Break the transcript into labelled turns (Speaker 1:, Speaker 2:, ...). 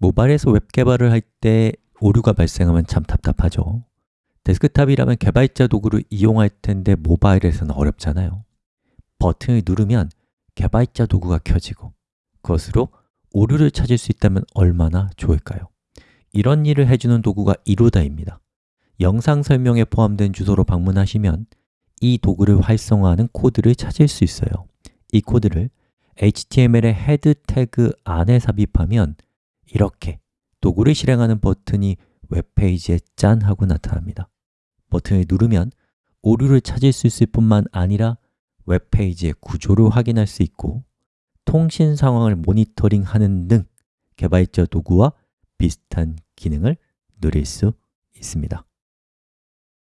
Speaker 1: 모바일에서 웹 개발을 할 때 오류가 발생하면 참 답답하죠. 데스크탑이라면 개발자 도구를 이용할 텐데 모바일에서는 어렵잖아요. 버튼을 누르면 개발자 도구가 켜지고 그것으로 오류를 찾을 수 있다면 얼마나 좋을까요? 이런 일을 해주는 도구가 Eruda입니다. 영상 설명에 포함된 주소로 방문하시면 이 도구를 활성화하는 코드를 찾을 수 있어요. 이 코드를 HTML의 헤드 태그 안에 삽입하면 이렇게 도구를 실행하는 버튼이 웹페이지에 짠 하고 나타납니다. 버튼을 누르면 오류를 찾을 수 있을 뿐만 아니라 웹페이지의 구조를 확인할 수 있고 통신 상황을 모니터링하는 등 개발자 도구와 비슷한 기능을 누릴 수 있습니다